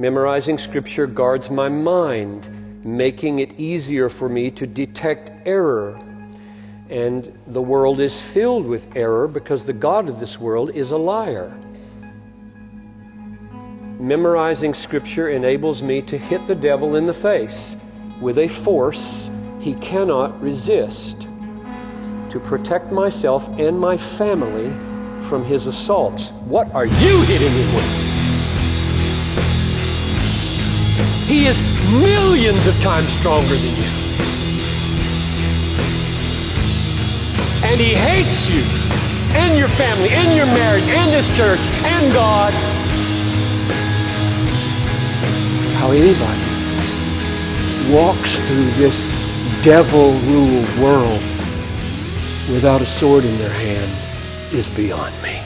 Memorizing Scripture guards my mind, making it easier for me to detect error. And the world is filled with error because the God of this world is a liar. Memorizing Scripture enables me to hit the devil in the face with a force he cannot resist, to protect myself and my family from his assaults. What are you hitting him with? He is millions of times stronger than you. And he hates you and your family and your marriage and this church and God. How anybody walks through this devil ruled world without a sword in their hand is beyond me.